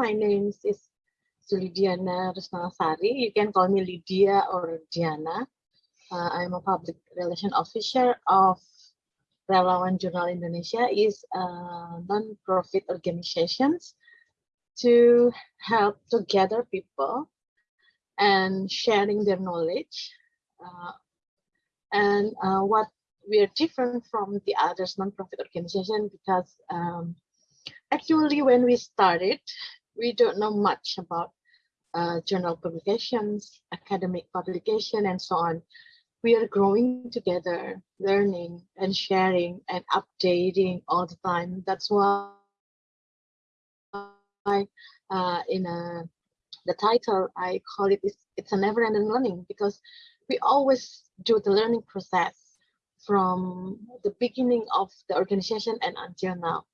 my name is Sulidiana Rusnasari. You can call me Lydia or Diana. Uh, I'm a public relation officer of Relawan Journal Indonesia is a non-profit organizations to help to gather people and sharing their knowledge. Uh, and uh, what we are different from the others non-profit organization because um, actually when we started, we don't know much about uh, journal publications, academic publication, and so on. We are growing together, learning and sharing and updating all the time. That's why uh, in a, the title, I call it, it's, it's a never-ending learning because we always do the learning process from the beginning of the organization and until now.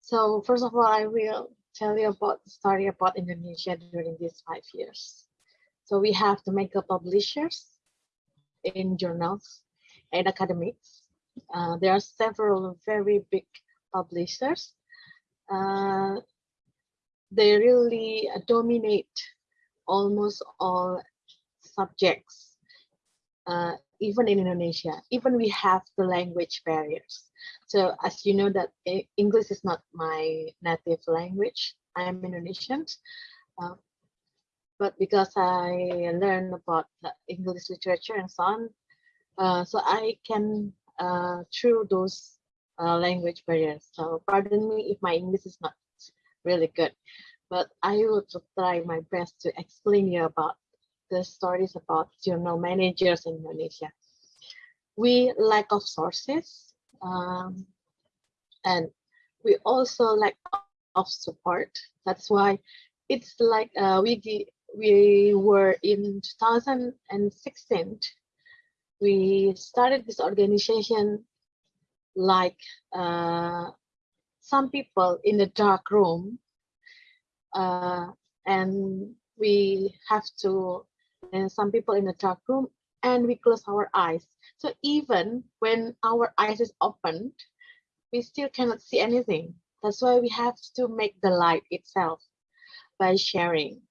So first of all, I will tell you about the story about Indonesia during these five years. So we have the mega publishers in journals and academics. Uh, there are several very big publishers. Uh, they really dominate almost all subjects, uh, even in Indonesia. Even we have the language barriers. So as you know that English is not my native language. I am Indonesian. Uh, but because I learn about English literature and so on, uh, so I can uh, through those uh, language barriers. So pardon me if my English is not really good, but I will try my best to explain you about the stories about journal managers in Indonesia. We lack of sources um, and we also lack of support. That's why it's like uh, we we were in 2016. We started this organization like uh, some people in the dark room, uh, and we have to, and some people in the dark room, and we close our eyes so even when our eyes is opened, we still cannot see anything. That's why we have to make the light itself by sharing.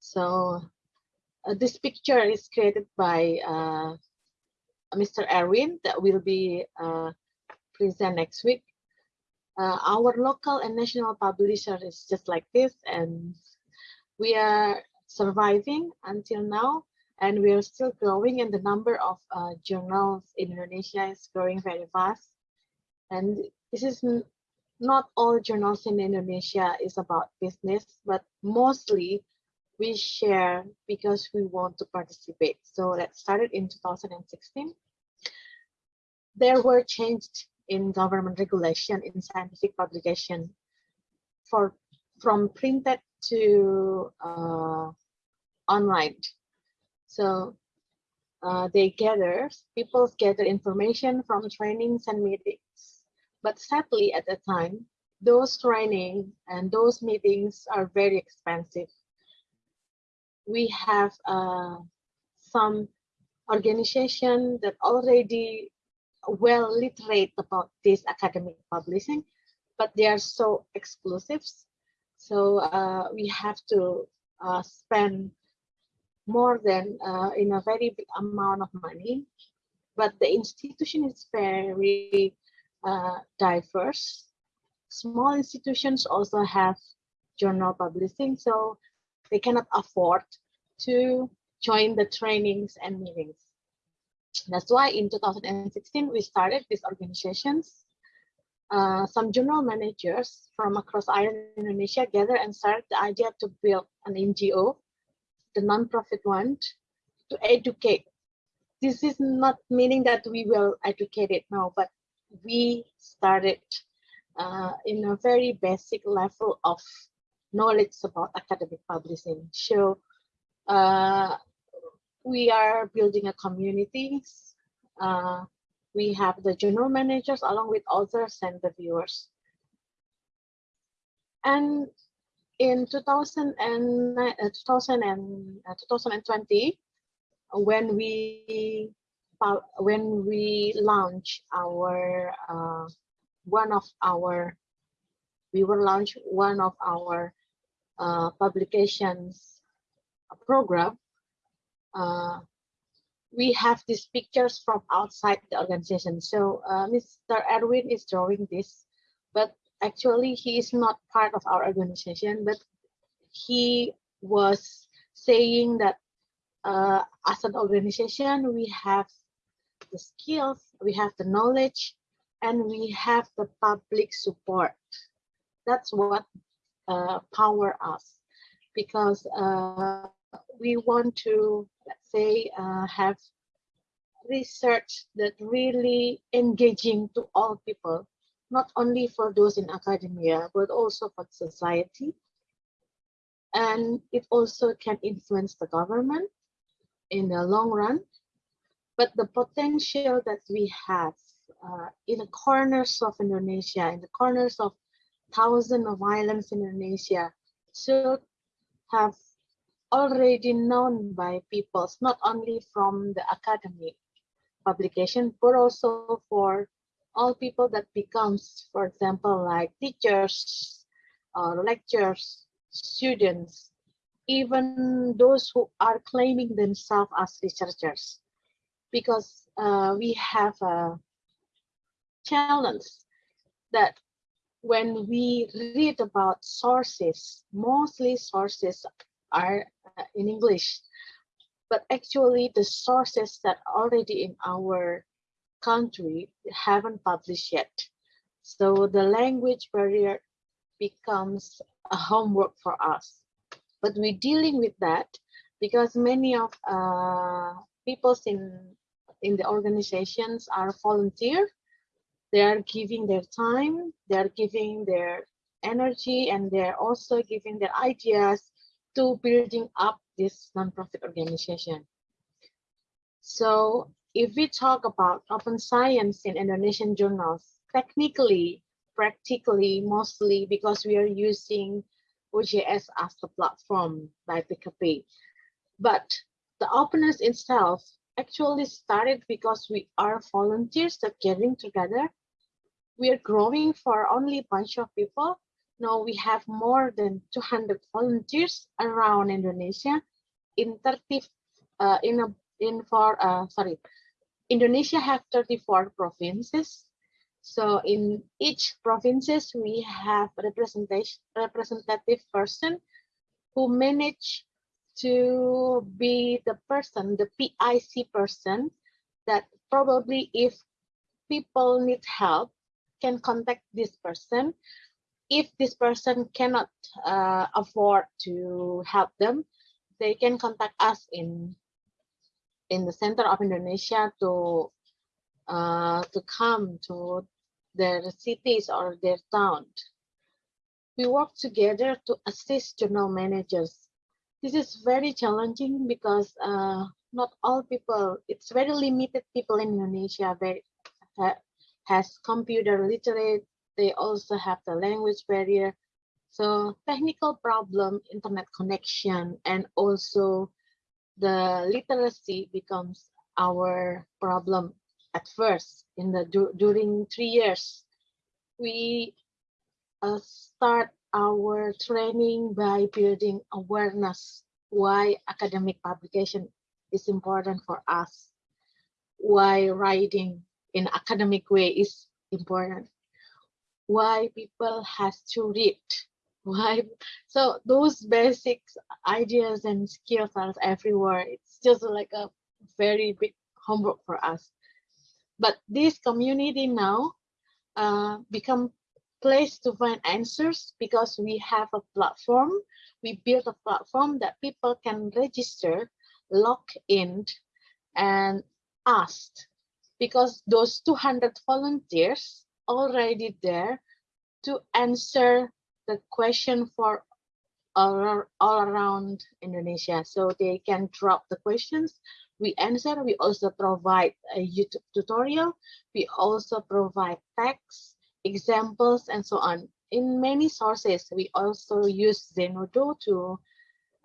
So uh, this picture is created by uh, Mr. Erwin that will be uh, present next week. Uh, our local and national publisher is just like this and we are surviving until now and we are still growing and the number of uh, journals in Indonesia is growing very fast. And this is not all journals in Indonesia is about business, but mostly we share because we want to participate. So that started in 2016. There were changed in government regulation in scientific publication for from printed to uh, online so uh, they gather, people gather information from trainings and meetings. But sadly, at the time, those training and those meetings are very expensive. We have uh, some organization that already well literate about this academic publishing, but they are so exclusive. So uh, we have to uh, spend more than uh, in a very big amount of money, but the institution is very uh, diverse. Small institutions also have journal publishing, so they cannot afford to join the trainings and meetings. That's why in 2016, we started these organizations. Uh, some journal managers from across Ireland Indonesia gathered and started the idea to build an NGO the non-profit one, to educate. This is not meaning that we will educate it now, but we started uh, in a very basic level of knowledge about academic publishing. So uh, we are building a community. Uh, we have the journal managers along with authors and the viewers. And in 2000 and, uh, 2000 and uh, 2020 when we when we launch our uh, one of our we will launch one of our uh, publications program, uh, we have these pictures from outside the organization. So uh, Mr. Erwin is drawing this, but actually he is not part of our organization, but he was saying that uh, as an organization, we have the skills, we have the knowledge, and we have the public support. That's what uh, power us because uh, we want to, let's say, uh, have research that really engaging to all people, not only for those in academia, but also for society. And it also can influence the government in the long run. But the potential that we have uh, in the corners of Indonesia, in the corners of thousands of islands in Indonesia, should have already known by peoples, not only from the academic publication, but also for all people that becomes, for example, like teachers, uh, lecturers, students, even those who are claiming themselves as researchers, because uh, we have a challenge that when we read about sources, mostly sources are uh, in English, but actually the sources that already in our country haven't published yet. So the language barrier becomes a homework for us. But we're dealing with that because many of uh, people in in the organizations are volunteer. They are giving their time, they are giving their energy, and they're also giving their ideas to building up this nonprofit organization. So if we talk about open science in Indonesian journals, technically, practically, mostly because we are using OJS as the platform by PKP. But the openness itself actually started because we are volunteers that getting together. We are growing for only a bunch of people now we have more than 200 volunteers around Indonesia. In 30 uh, in a in for uh, sorry Indonesia have 34 provinces. So in each provinces we have representation representative person who manage to be the person the PIC person that probably if people need help can contact this person if this person cannot uh, afford to help them, they can contact us in in the center of Indonesia to uh, to come to their cities or their town. We work together to assist journal managers. This is very challenging because uh, not all people, it's very limited people in Indonesia uh, has computer literate they also have the language barrier. So technical problem, internet connection, and also the literacy becomes our problem at first in the during three years. We uh, start our training by building awareness why academic publication is important for us, why writing in academic way is important why people has to read why so those basic ideas and skills are everywhere. It's just like a very big homework for us. But this community now uh, become place to find answers because we have a platform. We built a platform that people can register log in and ask. Because those 200 volunteers already there to answer the question for all, all around Indonesia. So they can drop the questions. We answer. We also provide a YouTube tutorial. We also provide text, examples, and so on. In many sources, we also use Zenodo to,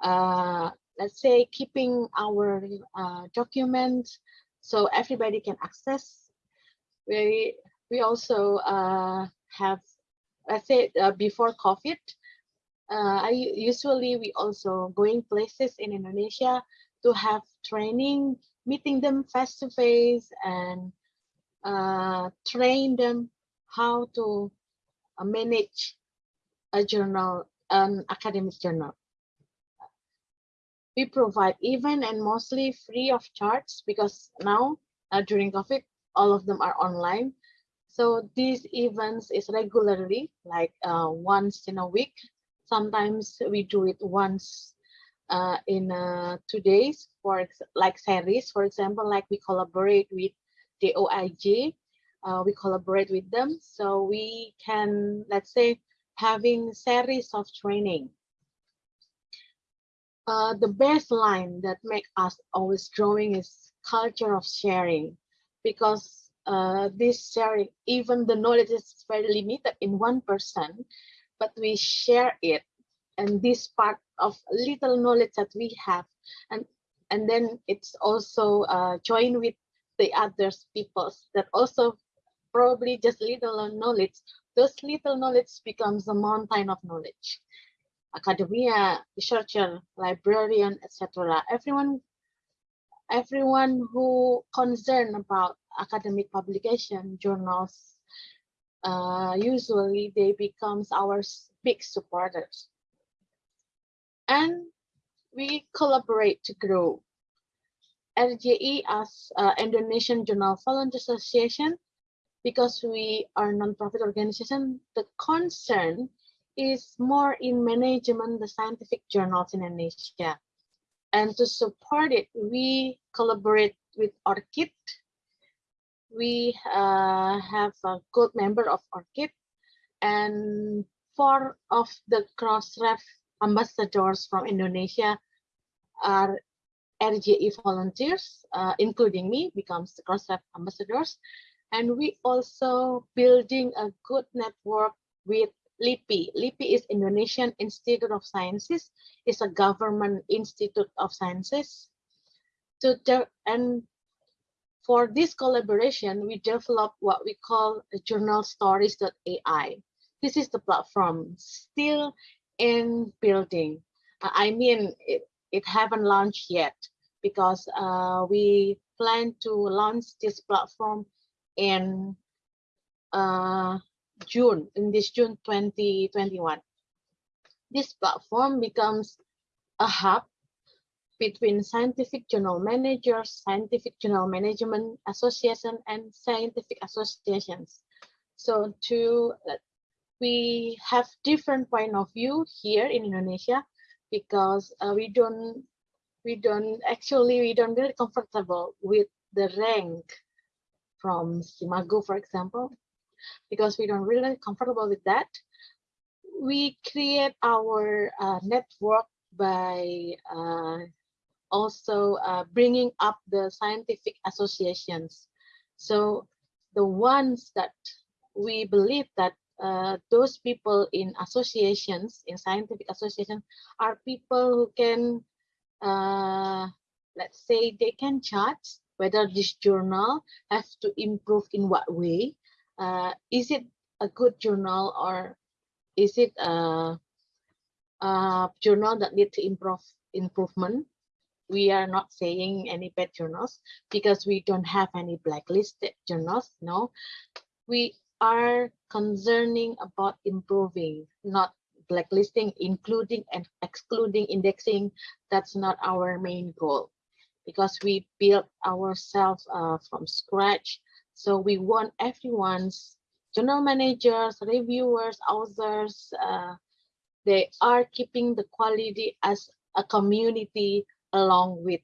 uh, let's say, keeping our uh, documents so everybody can access. We we also uh, have let's say uh, before COVID, uh, I usually we also going places in Indonesia to have training, meeting them face to face and uh, train them how to uh, manage a journal, an academic journal. We provide even and mostly free of charge because now uh, during COVID, all of them are online. So these events is regularly like uh, once in a week. Sometimes we do it once uh, in uh, two days for like series, for example, like we collaborate with the OIG, uh, we collaborate with them. So we can, let's say, having series of training. Uh, the baseline that make us always growing is culture of sharing because uh, this sharing, even the knowledge is very limited in one person, but we share it. And this part of little knowledge that we have, and and then it's also uh, joined with the others peoples that also probably just little knowledge. Those little knowledge becomes a mountain of knowledge. Academia, researcher, librarian, etc. Everyone everyone who concerned about academic publication journals, uh, usually they becomes our big supporters. And we collaborate to grow. RJI as uh, Indonesian Journal Volunteer Association, because we are non-profit organization, the concern is more in management the scientific journals in Indonesia. And to support it, we collaborate with ORCID. We uh, have a good member of ORCID and four of the Crossref ambassadors from Indonesia are RJI volunteers, uh, including me, becomes the Crossref ambassadors. And we also building a good network with LIPI. LIPI is Indonesian Institute of Sciences. It's a government institute of sciences. To and for this collaboration, we developed what we call journal stories.ai. This is the platform still in building. I mean, it, it haven't launched yet because uh, we plan to launch this platform in uh, June, in this June 2021. This platform becomes a hub between scientific journal managers, scientific journal management association, and scientific associations. So to we have different point of view here in Indonesia because uh, we don't we don't actually we don't really comfortable with the rank from SCImago, for example, because we don't really comfortable with that. We create our uh, network by uh, also uh, bringing up the scientific associations. So the ones that we believe that uh, those people in associations, in scientific associations, are people who can, uh, let's say, they can judge whether this journal has to improve in what way uh, is it a good journal or is it a, a journal that need to improve improvement? We are not saying any bad journals because we don't have any blacklisted journals. No, we are concerning about improving, not blacklisting, including and excluding indexing. That's not our main goal because we built ourselves uh, from scratch so we want everyone's journal managers, reviewers, authors, uh, they are keeping the quality as a community along with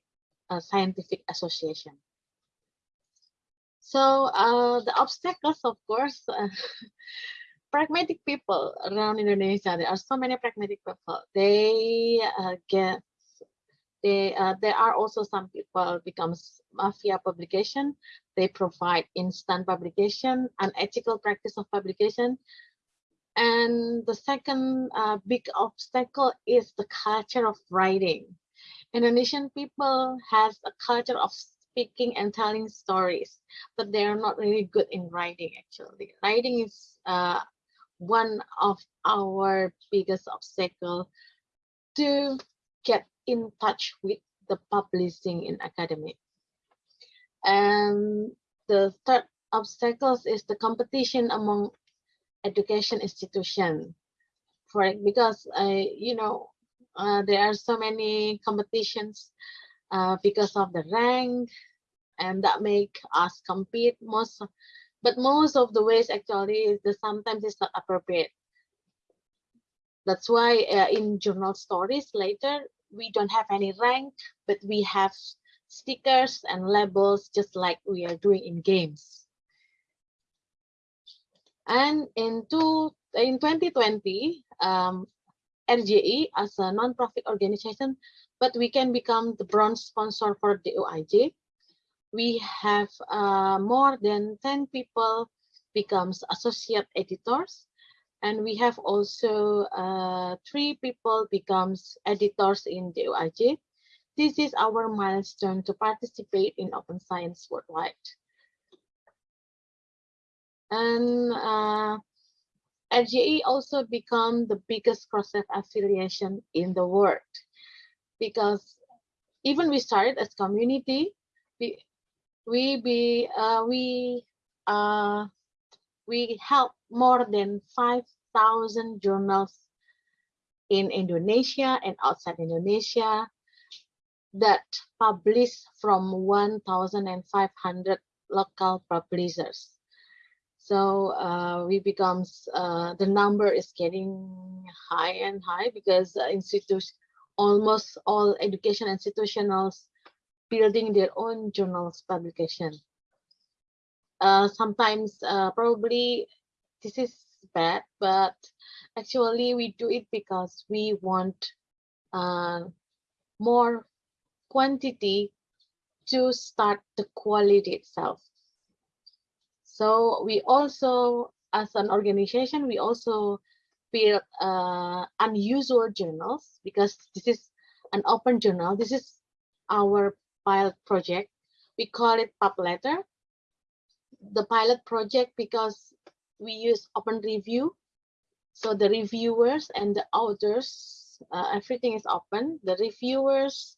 a scientific association. So uh, the obstacles, of course, uh, pragmatic people around Indonesia, there are so many pragmatic people. They uh, get they, uh, there are also some people becomes mafia publication. They provide instant publication, unethical practice of publication. And the second uh, big obstacle is the culture of writing. Indonesian people has a culture of speaking and telling stories, but they are not really good in writing actually. Writing is uh, one of our biggest obstacle to get in touch with the publishing in academic. And the third obstacles is the competition among education institution. For it because uh, you know uh, there are so many competitions uh, because of the rank, and that make us compete most. But most of the ways actually is the sometimes it's not appropriate. That's why uh, in journal stories later we don't have any rank, but we have stickers and labels just like we are doing in games. And in, two, in 2020, um, RJI as a non-profit organization, but we can become the bronze sponsor for the OIJ. We have uh, more than 10 people becomes associate editors and we have also uh, three people becomes editors in the OIJ. This is our milestone to participate in open science worldwide. And uh, RJI also become the biggest CrossRef affiliation in the world because even we started as community, we we be uh, we uh, we help more than 5,000 journals in Indonesia and outside Indonesia that publish from 1,500 local publishers. So uh, we becomes uh, the number is getting high and high because uh, institutions, almost all education institutions building their own journals publication. Uh, sometimes uh, probably this is bad, but actually we do it because we want uh, more quantity to start the quality itself. So we also, as an organization, we also build uh, unusual journals because this is an open journal. This is our pilot project. We call it PubLetter. The pilot project because we use open review. So the reviewers and the authors, uh, everything is open. The reviewers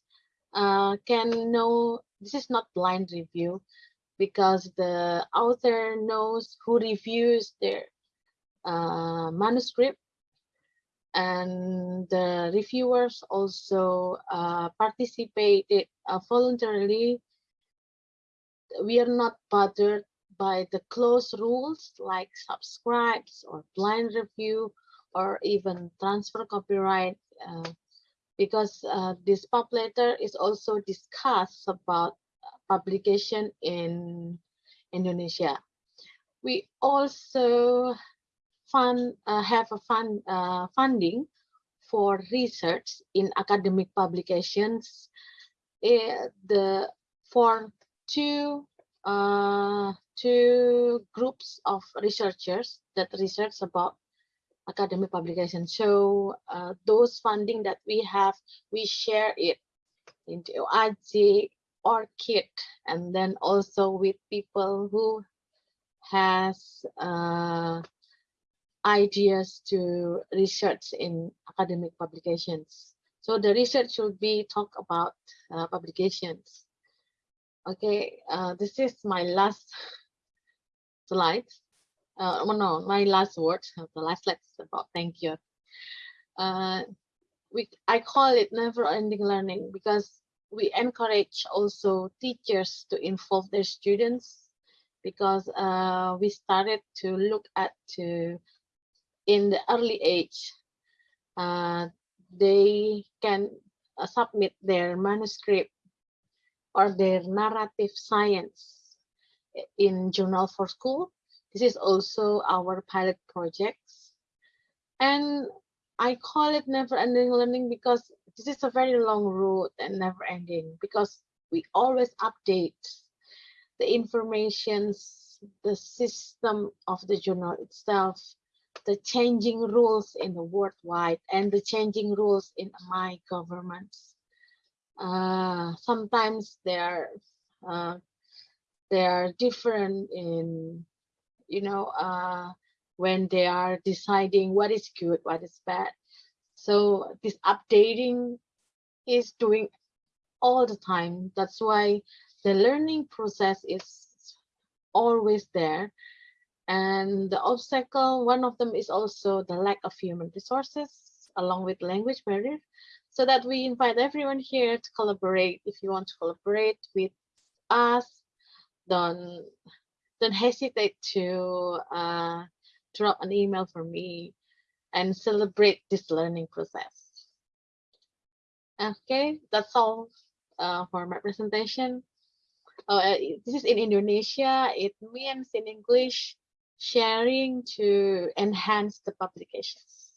uh, can know this is not blind review because the author knows who reviews their uh, manuscript and the reviewers also uh, participated uh, voluntarily. We are not bothered by the close rules like subscribes or blind review or even transfer copyright uh, because uh, this PubLetter is also discussed about publication in Indonesia. We also fund uh, have a fund uh, funding for research in academic publications. Uh, the for two uh, two groups of researchers that research about academic publication. So uh, those funding that we have, we share it into OIJ or KIT, and then also with people who has uh, ideas to research in academic publications. So the research should be talk about uh, publications. Okay, uh, this is my last slide uh, oh, no, my last word, the last slide is about thank you. Uh, we, I call it never ending learning because we encourage also teachers to involve their students because uh, we started to look at to in the early age uh, they can uh, submit their manuscript or their narrative science in journal for school this is also our pilot projects. And I call it never ending learning because this is a very long road and never ending because we always update the informations, the system of the journal itself, the changing rules in the worldwide and the changing rules in my governments. Uh, sometimes they are uh, they are different in you know, uh, when they are deciding what is good, what is bad. So this updating is doing all the time. That's why the learning process is always there. And the obstacle, one of them is also the lack of human resources along with language barrier. So that we invite everyone here to collaborate. If you want to collaborate with us, don't don't hesitate to uh, drop an email for me and celebrate this learning process. Okay, that's all uh, for my presentation. Oh, uh, this is in Indonesia. It means in English, sharing to enhance the publications.